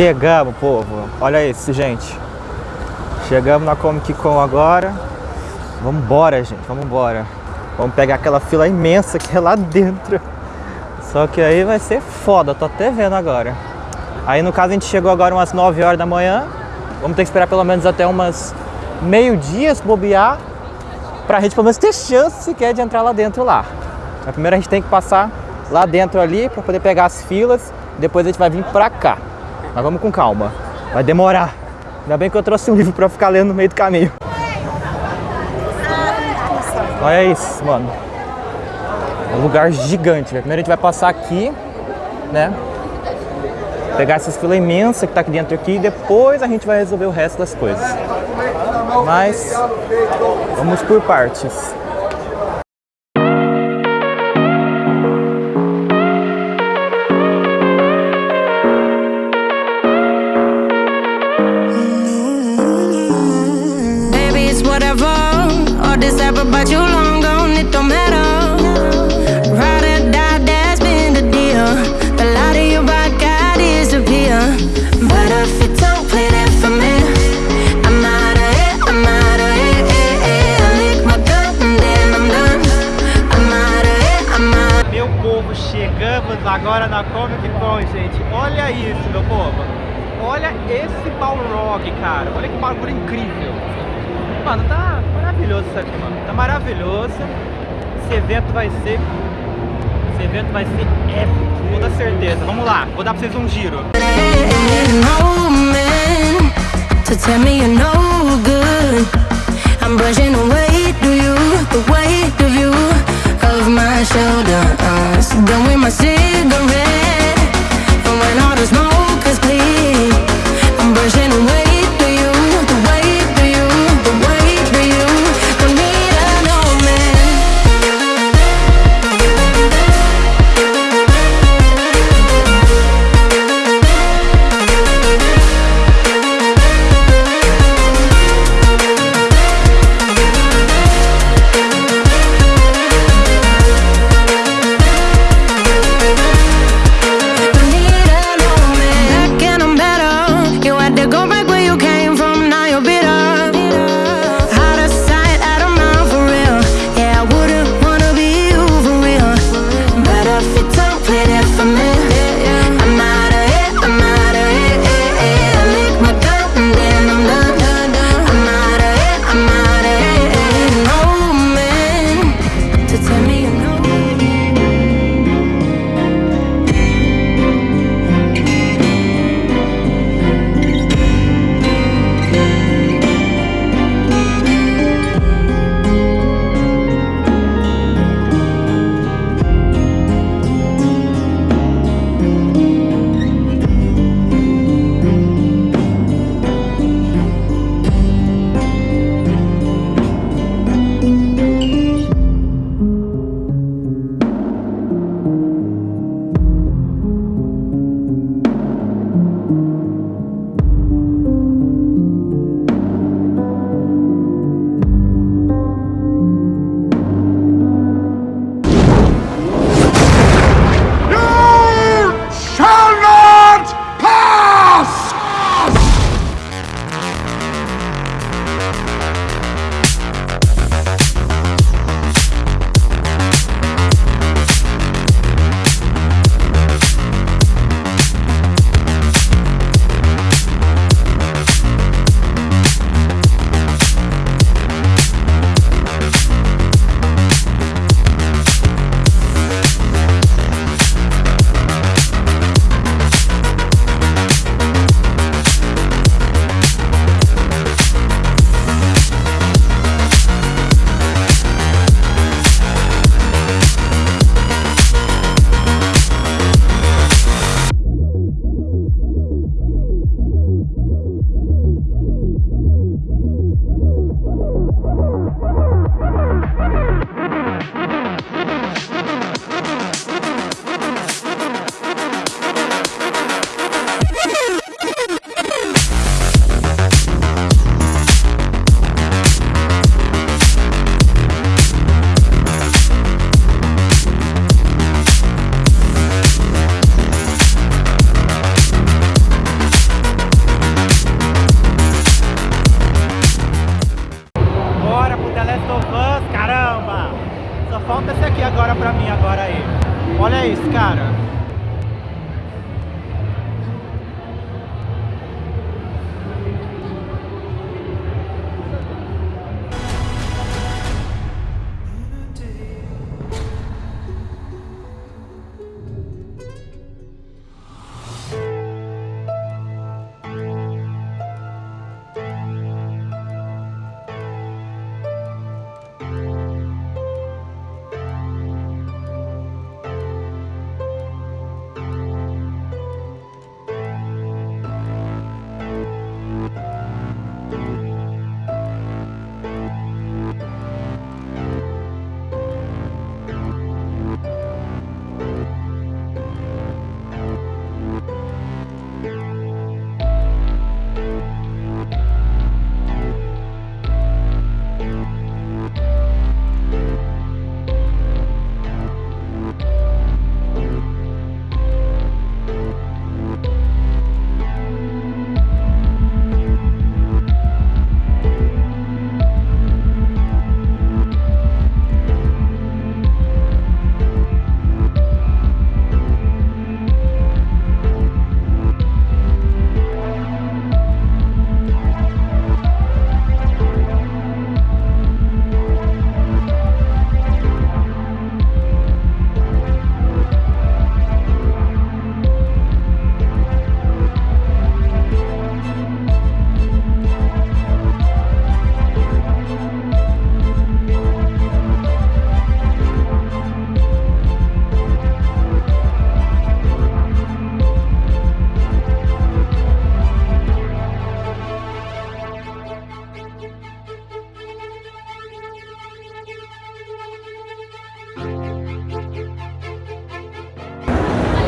Chegamos, povo. Olha isso, gente. Chegamos na Comic Con agora. Vamos embora, gente. Vamos embora. Vamos pegar aquela fila imensa que é lá dentro. Só que aí vai ser foda, tô até vendo agora. Aí no caso a gente chegou agora umas 9 horas da manhã. Vamos ter que esperar pelo menos até umas meio-dia se bobear. Pra gente pelo menos ter chance sequer de entrar lá dentro lá. Mas primeiro a gente tem que passar lá dentro ali para poder pegar as filas. Depois a gente vai vir pra cá. Mas vamos com calma. Vai demorar. Ainda bem que eu trouxe um livro pra ficar lendo no meio do caminho. Olha isso, mano. É um lugar gigante. Primeiro a gente vai passar aqui, né? Pegar essas filas imensas que tá aqui dentro aqui e depois a gente vai resolver o resto das coisas. Mas vamos por partes. Meu povo, chegamos agora na Comic Con, gente. Olha isso, meu povo. Olha esse Balrog, cara. Olha que bagulho incrível. Mano, tá maravilhoso isso aqui, mano. Tá maravilhoso. Esse evento vai ser... Esse evento vai ser épico, com toda certeza. Vamos lá, vou dar pra vocês um giro.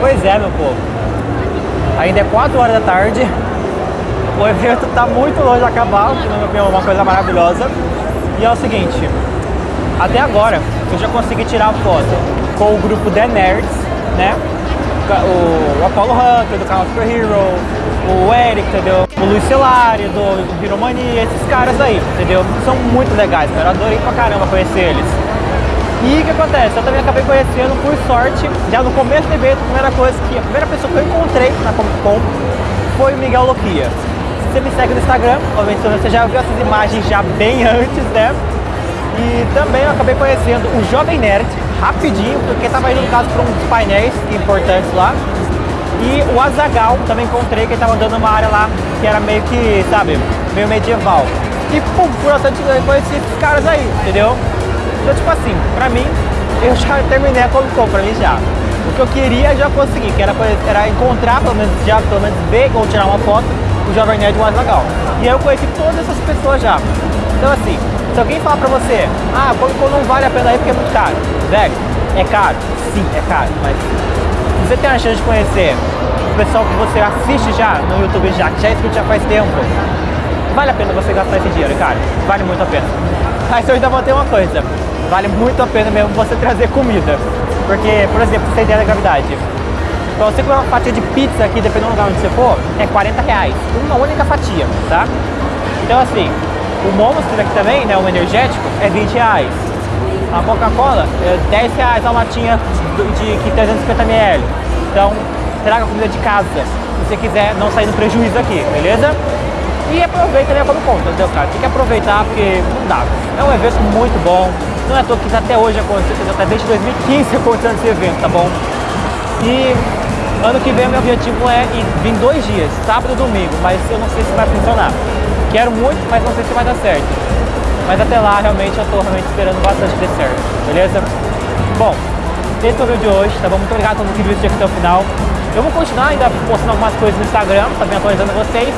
Pois é, meu povo. Ainda é 4 horas da tarde. O evento está muito longe de acabar, que na minha opinião é uma coisa maravilhosa. E é o seguinte, até agora eu já consegui tirar foto com o grupo The Nerds, né? O, o Apollo Hunter do canal Super Hero, o Eric, entendeu? O Luiz Celari do Hero Mania, esses caras aí, entendeu? São muito legais, cara. Eu adorei pra caramba conhecer eles. E o que acontece? Eu também acabei conhecendo, por sorte, já no começo do evento, a primeira coisa que, a primeira pessoa que eu encontrei na Comic Con foi o Miguel Loquia. Se você me segue no Instagram, obviamente você já viu essas imagens já bem antes, né? E também eu acabei conhecendo o Jovem Nerd, rapidinho, porque estava indo no caso para uns painéis importantes lá. E o Azagal também encontrei, que estava andando numa área lá que era meio que, sabe, meio medieval. E pum, por bastante eu conheci esses caras aí, entendeu? Então, tipo assim, pra mim, eu já terminei a Comic Con, pra mim já. O que eu queria, já consegui, que era, era encontrar, pelo menos, já, pelo menos ver ou tirar uma foto do Jovem Nerd mais legal. E aí eu conheci todas essas pessoas já. Então, assim, se alguém falar pra você, ah, Comic Con não vale a pena ir porque é muito caro. Velho, é caro? Sim, é caro, mas se você tem a chance de conhecer o pessoal que você assiste já no YouTube já, que já é inscrito já faz tempo, vale a pena você gastar esse dinheiro, cara. Vale muito a pena. Mas eu ainda vou ter uma coisa vale muito a pena mesmo você trazer comida. Porque, por exemplo, você ideia da gravidade. Pra você comer uma fatia de pizza aqui, dependendo do lugar onde você for, é 40 reais. Uma única fatia, tá? Então assim, o Monster aqui também, né, o energético, é 20 reais. A Coca-Cola é 10 reais a latinha de, de 350 ml. Então, traga comida de casa, se você quiser não sair no prejuízo aqui, beleza? E aproveita né, como conta, entendeu, cara? Tem que aproveitar porque não dá. É um evento muito bom, não é à toa que até hoje aconteceu, até desde 2015 acontecendo esse evento, tá bom? E ano que vem meu objetivo é ir, vir dois dias, sábado e domingo, mas eu não sei se vai funcionar. Quero muito, mas não sei se vai dar certo. Mas até lá, realmente, eu estou realmente esperando bastante ter certo, beleza? Bom, esse foi o vídeo de hoje, tá bom? Muito obrigado a todo mundo que viu esse vídeo até o final. Eu vou continuar ainda postando algumas coisas no Instagram, também atualizando vocês,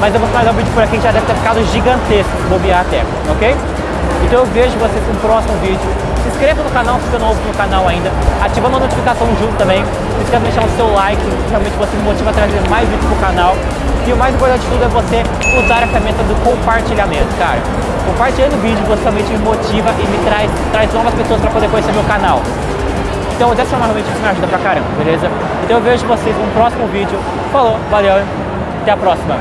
mas eu vou finalizar o vídeo por aqui, já deve ter ficado gigantesco, bobear até, ok? Então eu vejo vocês no próximo vídeo. Se inscreva no canal se for novo no canal ainda, ativando a notificação junto também. Se inscreva deixando o seu like, realmente você me motiva a trazer mais vídeos pro canal. E o mais importante de tudo é você usar a ferramenta do compartilhamento, cara. Compartilhando o vídeo, você realmente me motiva e me traz, traz novas pessoas para poder conhecer meu canal. Então dessa forma realmente isso me ajuda pra caramba, beleza? Então eu vejo vocês no próximo vídeo. Falou, valeu, até a próxima.